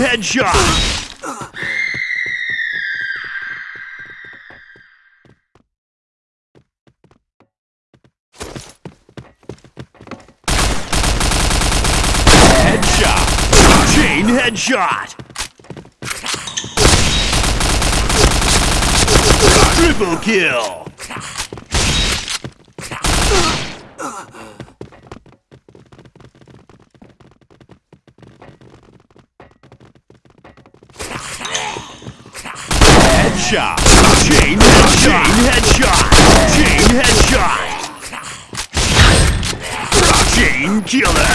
headshot. Headshot. Chain headshot. Triple kill. Headshot. Chain headshot. Chain headshot. Chain headshot. Chain killer.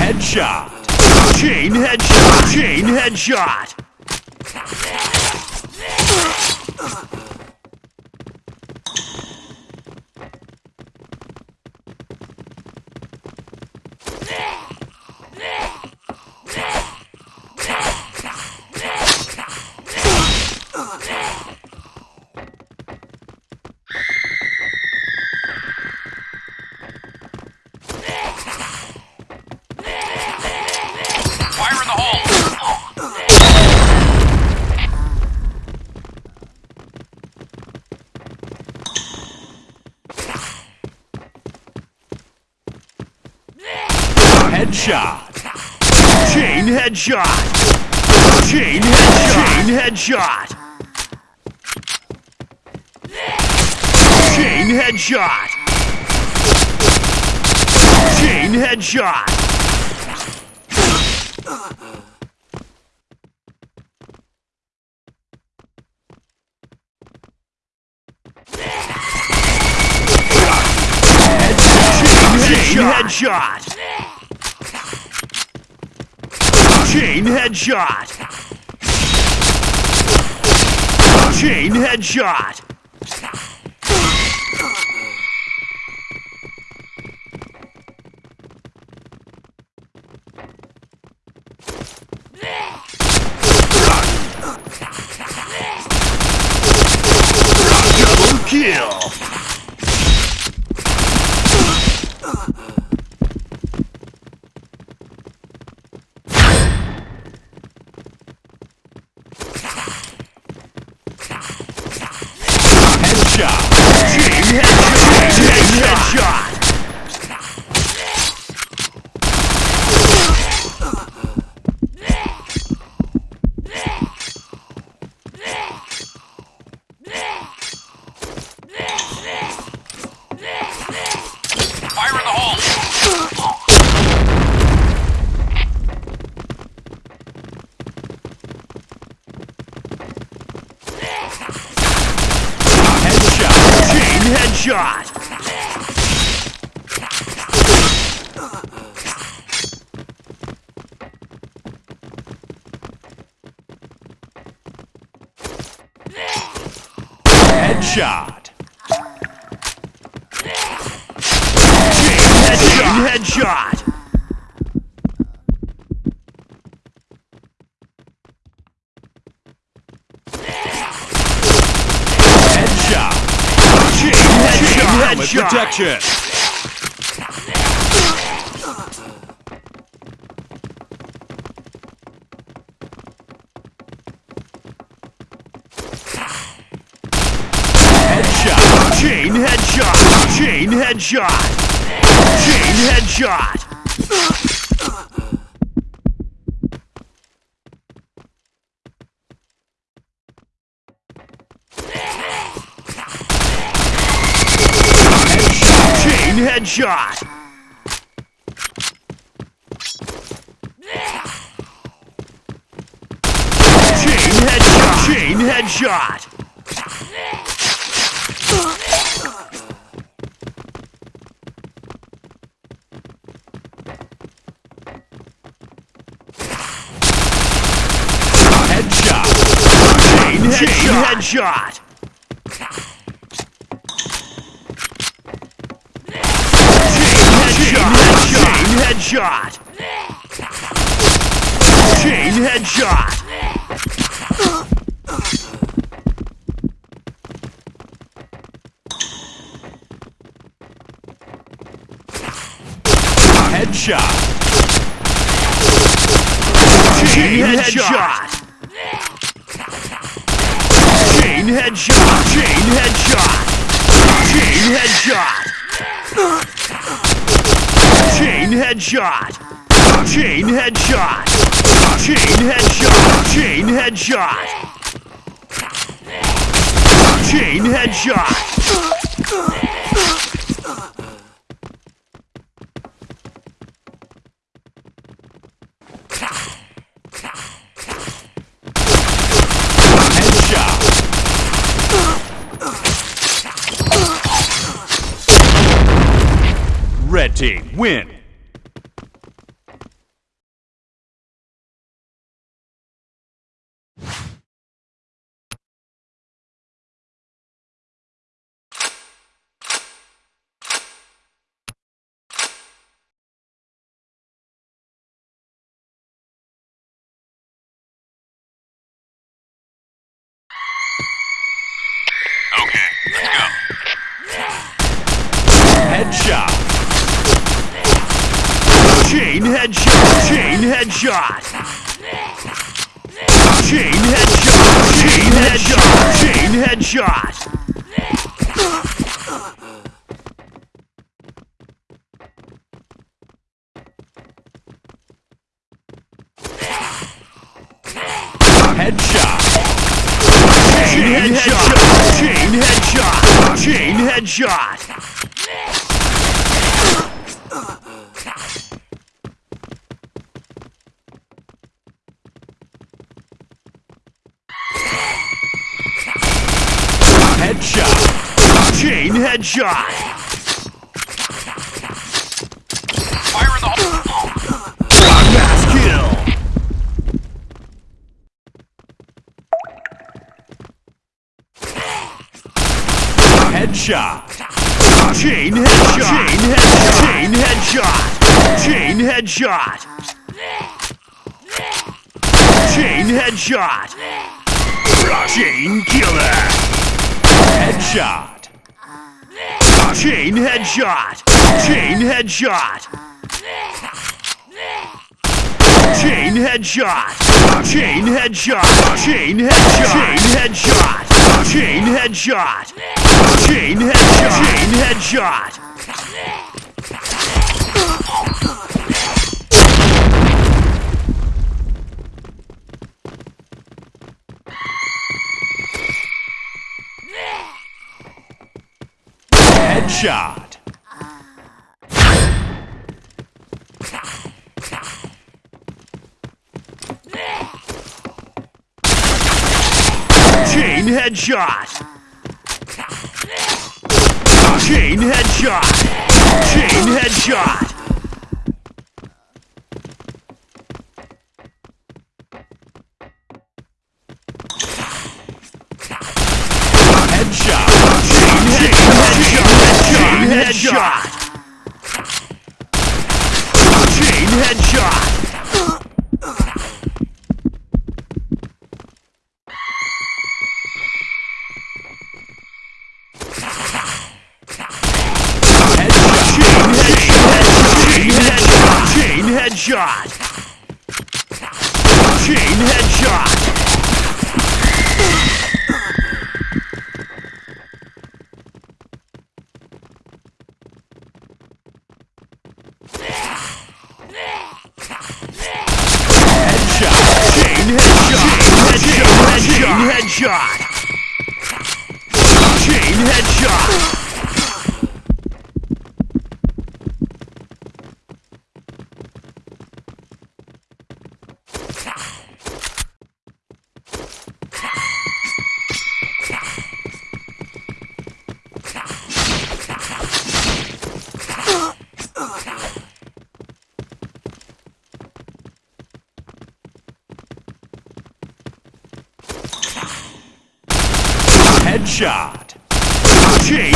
Headshot. Chain headshot. Chain headshot. Headshot. Chain headshot. Chain headshot. Chain headshot. Chain headshot. Chain headshot. Chain headshot. Chain headshot. Chain headshot. Double kill. Headshot. Chain headshot. Chain headshot. Fire in the hole! Headshot. Chain headshot. Headshot. Chain headshot. Headshot. Helmet Headshot. protection. Headshot. Chain headshot. Chain headshot. Headshot. Headshot. Chain headshot. Chain headshot. Chain headshot. headshot. headshot. Chain headshot. Headshot. Chain headshot. Chain headshot. Chain headshot. Chain headshot. Chain headshot. Chain headshot. Chain headshot. Chain headshot. Chain headshot. Red team win. Headshot. Chain headshot. Chain headshot. Chain headshot. Chain headshot. Headshot. Chain headshot. Chain headshot. Chain headshot. Headshot. Chain headshot. Fire in the hole. Mass kill. Headshot. Chain headshot. Chain headshot. Chain headshot. Chain headshot. Chain killer. Headshot. Chain headshot. Chain headshot. Chain headshot. Chain headshot. Chain headshot. Chain headshot. Chain headshot. Chain headshot. Chain Headshot. Chain headshot. Chain headshot. Chain. Headshot. Headshot. Chain headshot. Headshot. Chain headshot. Headshot. Chain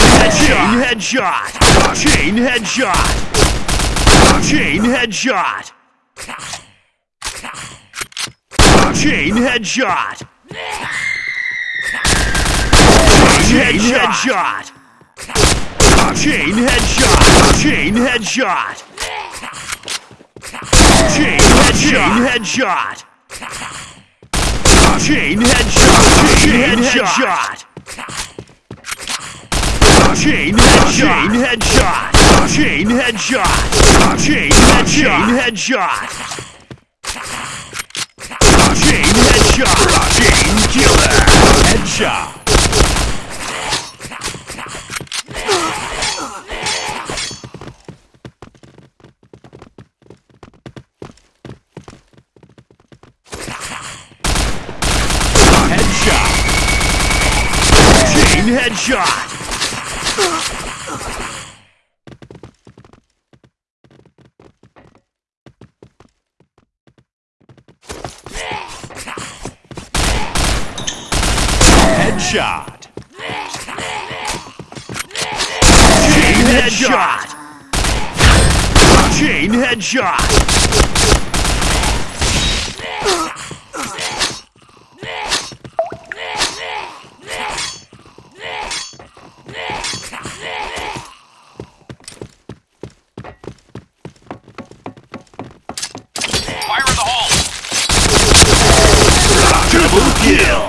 headshot. Chain headshot. Chain headshot. Chain headshot. Chain headshot. Chain headshot. Chain headshot. Chain headshot. Chain headshot. Chain headshot. Chain headshot. Chain headshot. Chain headshot. Chain headshot. Chain headshot. Chain headshot. Chain killer. Headshot. Headshot. Chain headshot. Headshot. Chain headshot. Chain headshot. Fire in the hole! Double kill.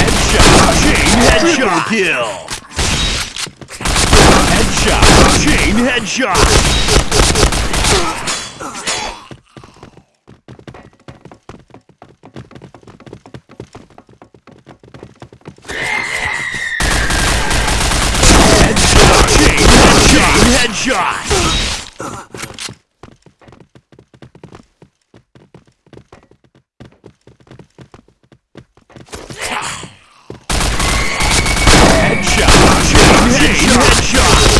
Headshot. Chain headshot. kill. Headshot. Chain headshot. Headshot. Chain headshot. Chain headshot. Headshot. Chain headshot.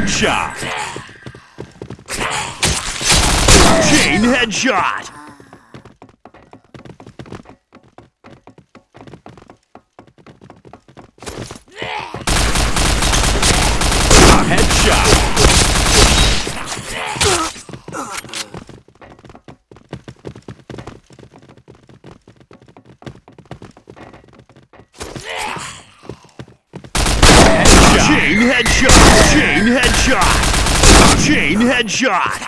Headshot. Chain headshot. Headshot. Headshot. Chain headshot. Chain headshot. Chain headshot.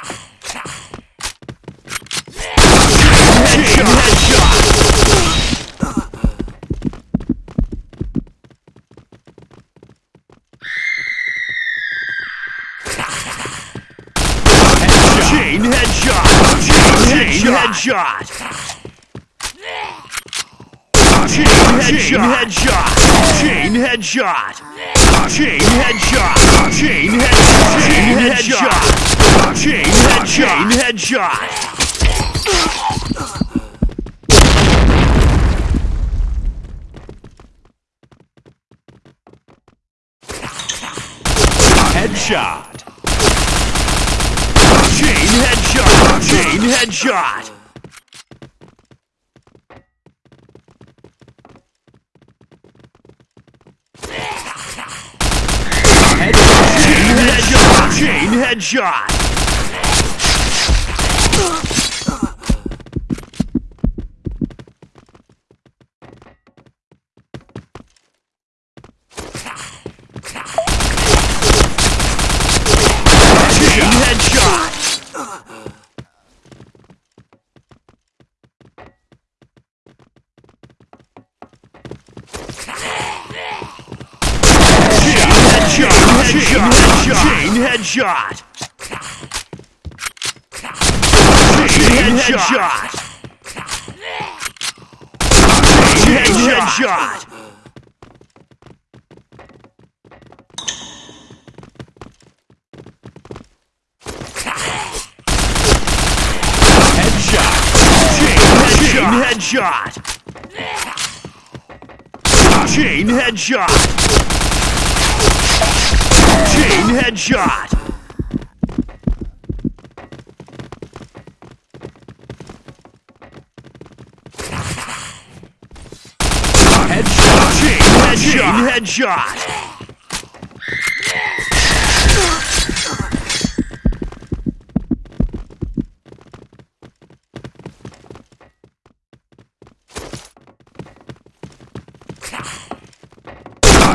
Chain headshot. Headshot. Chain headshot. Chain headshot. Chain headshot. Chain headshot. Chain headshot. Chain headshot. Chain headshot. Chain headshot. Headshot. Chain headshot. Chain headshot. Headshot. Chain headshot. Chain headshot. Chain headshot. Chain headshot. Chain headshot. Chain headshot. Chain headshot. Chain headshot. Chain headshot. Chain headshot. Chain headshot. Headshot. Chain headshot.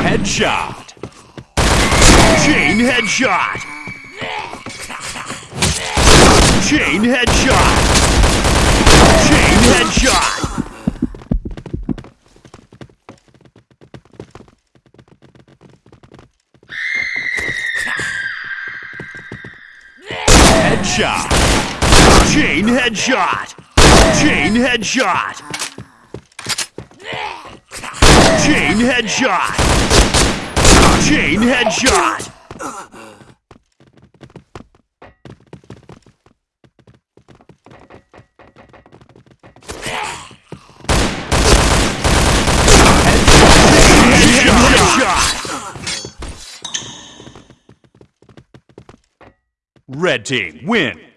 Headshot. Chain headshot. Chain headshot. Chain headshot. Headshot. Chain headshot. Chain headshot. Chain headshot. Chain headshot. Headshot. Red team win.